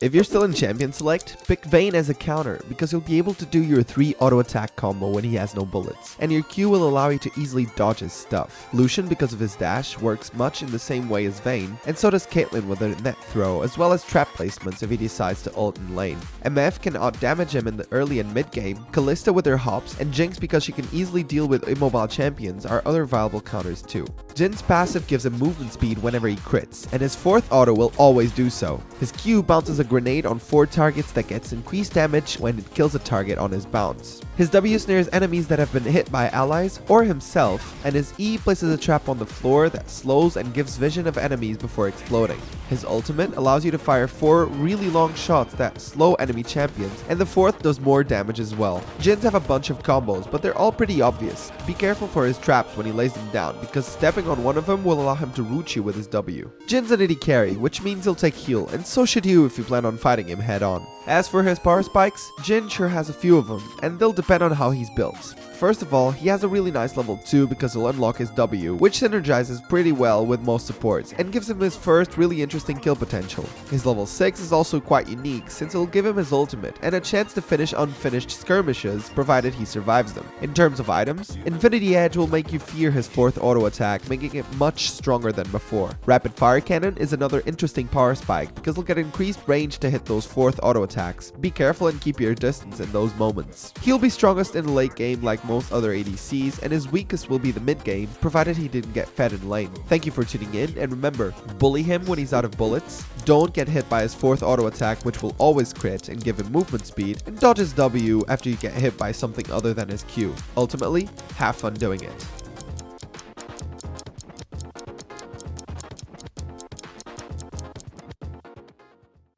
If you're still in Champion Select, pick Vayne as a counter because you'll be able to do your 3 auto attack combo when he has no bullets, and your Q will allow you to easily dodge his stuff. Lucian, because of his dash, works much in the same way as Vayne, and so does Caitlyn with her net throw, as well as trap placements if he decides to ult in lane. MF can out-damage him in the early and mid game, Kalista with her hops, and Jinx because she can easily deal with immobile champions are other viable counters too. Jhin's passive gives him movement speed whenever he crits, and his fourth auto will always do so. His Q bounces a grenade on 4 targets that gets increased damage when it kills a target on his bounce. His W snares enemies that have been hit by allies or himself, and his E places a trap on the floor that slows and gives vision of enemies before exploding. His ultimate allows you to fire 4 really long shots that slow enemy champions, and the fourth does more damage as well. Jhins have a bunch of combos, but they're all pretty obvious. Be careful for his traps when he lays them down, because stepping on one of them will allow him to root you with his W. Jhin's an AD carry, which means he'll take heal, and so should you if you plan on fighting him head on. As for his power spikes, Jhin sure has a few of them, and they'll depend on how he's built. First of all, he has a really nice level 2 because he'll unlock his W, which synergizes pretty well with most supports and gives him his first really interesting kill potential. His level 6 is also quite unique since it'll give him his ultimate and a chance to finish unfinished skirmishes provided he survives them. In terms of items, Infinity Edge will make you fear his 4th auto attack, making it much stronger than before. Rapid Fire Cannon is another interesting power spike because it'll get increased range to hit those 4th auto attacks. Be careful and keep your distance in those moments. He'll be strongest in the late game like most other ADCs, and his weakest will be the mid game, provided he didn't get fed in lane. Thank you for tuning in, and remember, bully him when he's out of bullets, don't get hit by his fourth auto attack which will always crit and give him movement speed, and dodge his W after you get hit by something other than his Q. Ultimately, have fun doing it.